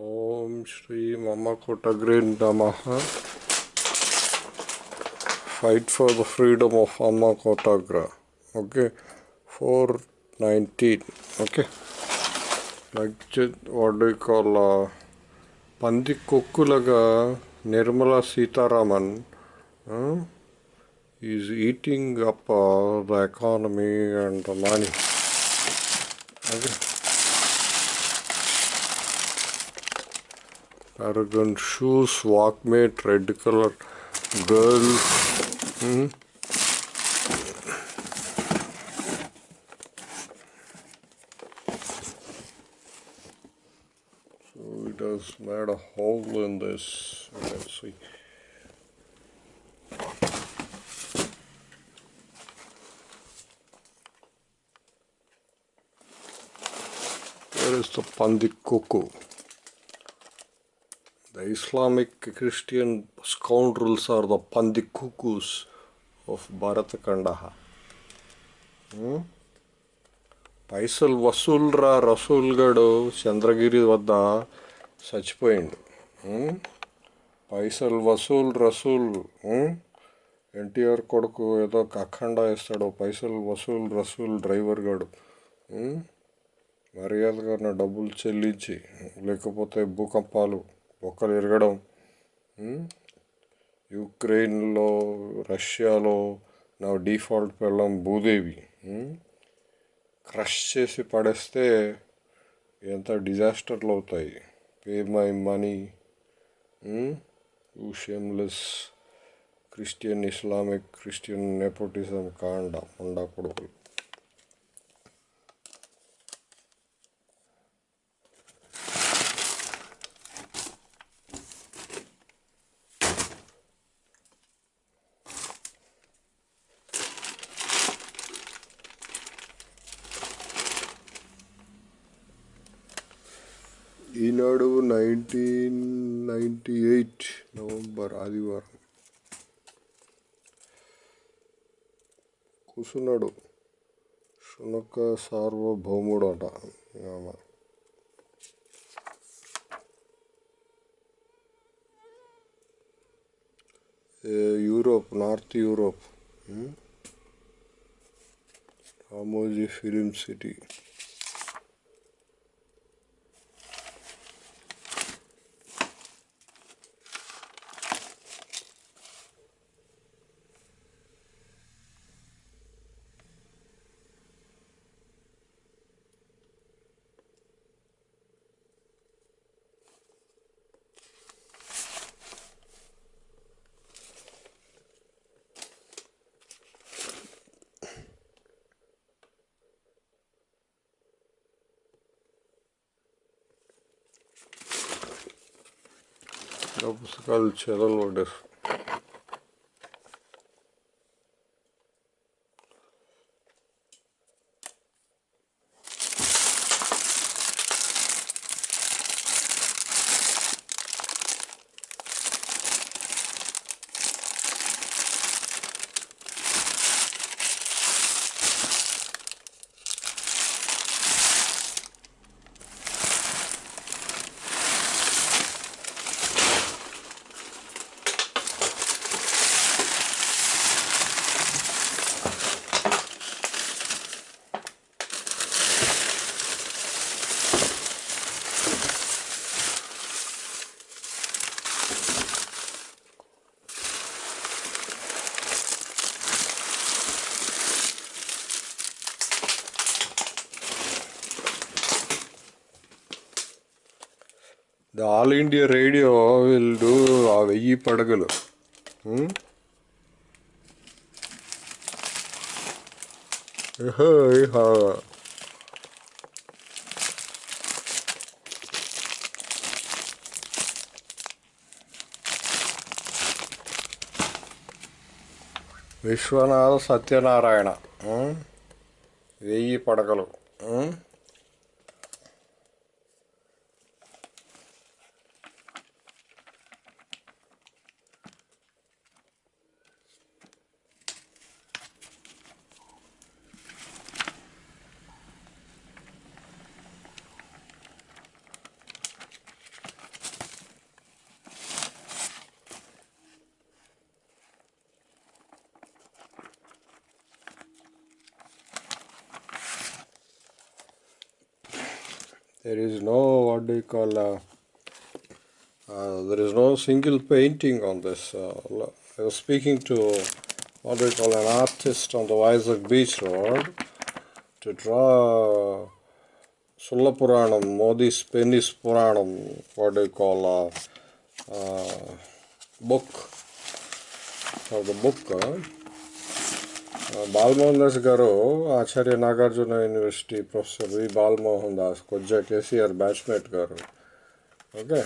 ఓం శ్రీ మమ కొటగ్రే నమః fight for the freedom of అమ్మ కోటాగ్ర okay four nineteen okay like what do call పంది కొక్కులుగా Nirmala Sitharaman is eating up the economy and the money okay Aragon shoes, walkmate, red color girl. Hmm? So it has made a hole in this. Can see. There is the Pandikuku. The Islamic Christian scoundrels are the Pandikukus of Bharatkandaha. పైసలు వసూల్రా రసూల్ గడు చంద్రగిరి వద్ద చచ్చిపోయిండు పైసలు వసూల్ రసూల్ ఎన్టీఆర్ కొడుకు ఏదో అఖండ ఇస్తాడు పైసలు Vasool Rasool driver గడు మర్యాదగా నా డబ్బులు చెల్లించి లేకపోతే భూకంపాలు బొక్కలు ఎరగడం. యుక్రెయిన్లో రష్యాలో నా డిఫాల్ట్ పెళ్ళం భూదేవి. క్రష్ చేసి పడేస్తే ఎంత డిజాస్టర్లు అవుతాయి. Pay my money. You shameless Christian Islamic Christian nepotism కాండ ఉండా కొడుకులు. Eenadu nineteen ninety eight November ఆదివారం. కూసున్నాడు. శునక సార్వభౌముడు అట ఆమె. Europe north Europe. Ramoji film city. of cultural order the all India radio will do ఆ వెయ్యి పడగలు. Hmm? విశ్వనాథ సత్యనారాయణ. Hmm? వెయ్యి పడగలు. Hmm? There is no what do you call uh, uh, there is no single painting on this. Uh, I was speaking to what do you call an artist on the Vizag Beach Road to draw Sulla Puranam, Modi's Penny's Puranam, what do you call uh, uh, book of the book. Uh, Balamohan Das గారు Acharya Nagarjuna university professor V Balamohan Das కొజ్జా KCR batchmate గారు okay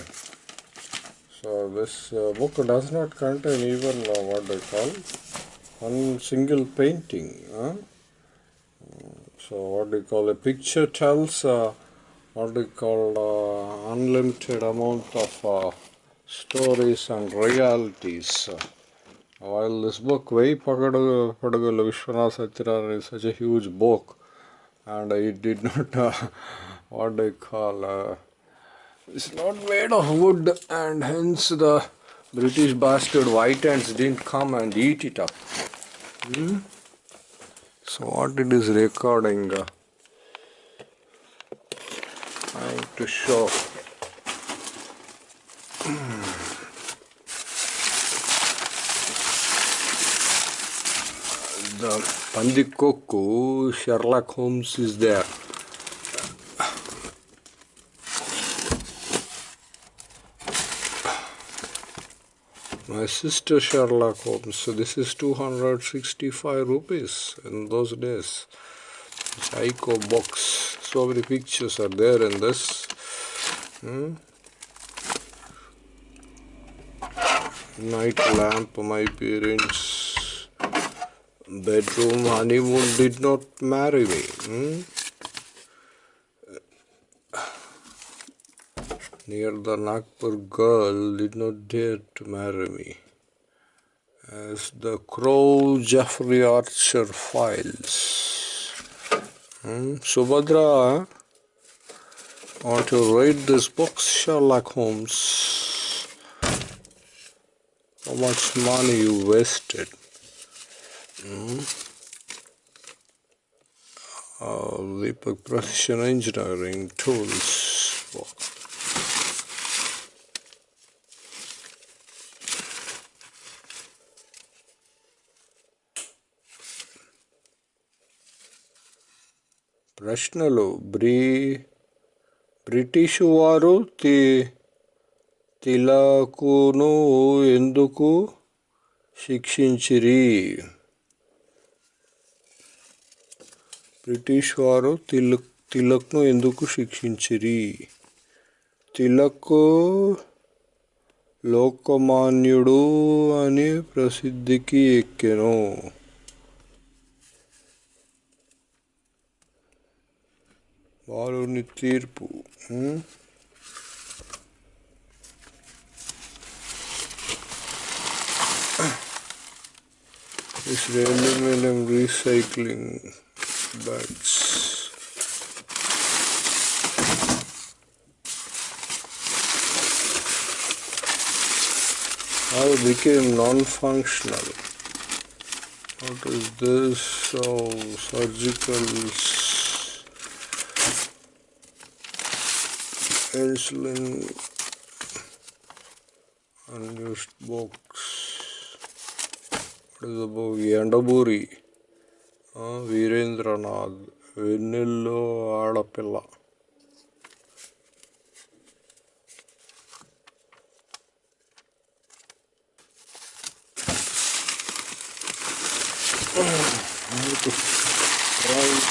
so this book does not contain even uh, what they call one single painting. Huh? So what do you call a picture tells uh, what do you call uh, while this book Vai Pagadu Padagal Vishwanath Satyaran is such a huge book and it did not uh, what you call uh, it's not made of wood and hence the British bastard white ants didn't come and eat it up. Hmm? So what it is recording uh, trying to show the Pandikoku Sherlock Holmes is there. My sister Sherlock Holmes. So this is 265 rupees in those days. Psycho box. So many pictures are there in this. Hmm? Night lamp, my parents' bedroom honeymoon did not marry me. Hmm? near the Nagpur girl did not dare to marry me. As the Crow Jeffrey Archer files. Hmm? Subhadra, want to read this book, Sherlock Holmes. How much money you wasted. Lipak Precision Engineering Tools book. ప్రశ్నలు బ్రీ British వారు తి తిలాకును ఎందుకు శిక్షించిరి British వారు తిలక్ తిలక్ను ఎందుకు శిక్షించిరి తిలక్ లోకమాన్యుడు అని ప్రసిద్ధికి ఎక్కెను వారుని తీర్పు ఉమ్. This recycling bugs. I became non-functional. What is this? Oh, surgical insulin unused box. What is the book? Yandamuri. Veerendranath Vennello ఆడపిల్ల trying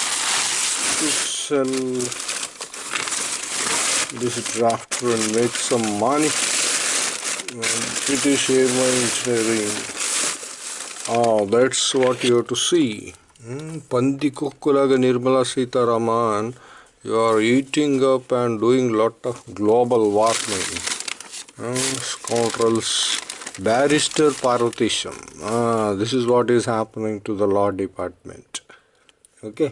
to sell this drafter and make some money. And British Airline Engineering. Oh, that's what you have to see. Hmm, Pandikokulaga Nirmala Sitaraman, you are eating up and doing lot of global warming. Hmm, scoundrels. Barrister Parvatisham. Ah, this is what is happening to the law department. Okay.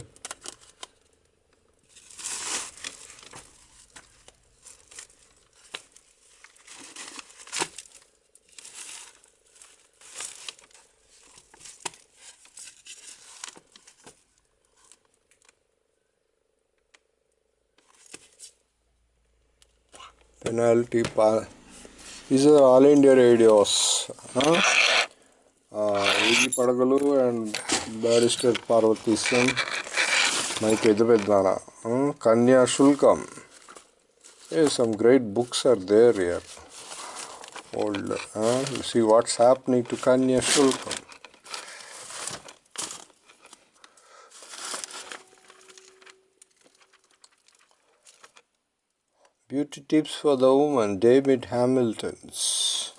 Penalty pa- these are all India radios huh? uh, Padagalu and Barrister Parvati Singh my Pedapedana uh, Kanya Shulkam. Hey, some great books are there here. Old uh, see what's happening to Kanya Shulkam Beauty tips for the woman, David Hamilton's.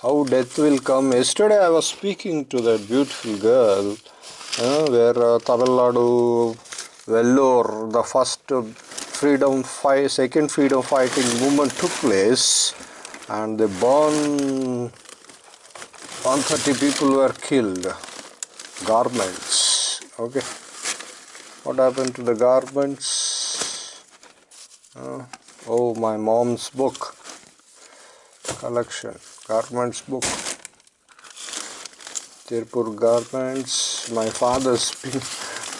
How death will come. Yesterday I was speaking to that beautiful girl where uh, Tamil Nadu, Vellore, the first freedom fight, second freedom fighting movement took place and the born 130 people were killed. Garments. Okay what happened to the garments? Uh, oh my mom's book. Collection. Garments book. Tirpur garments. My father's pin,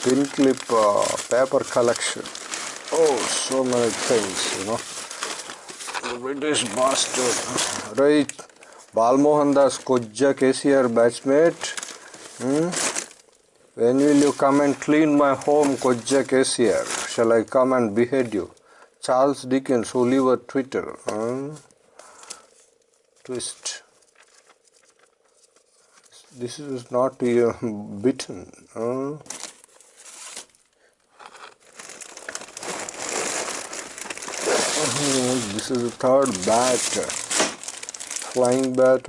pin clip uh, paper collection. Oh so many things you know. British bastard. Right. Balmohan Das Kojja KCR batchmate. Hmm? When will you come and clean my home, Kojak here? Shall I come and behead you? Charles Dickens, Oliver Twitter. Huh? Twist. This is not uh, bitten. Huh? this is the third bat. Flying bat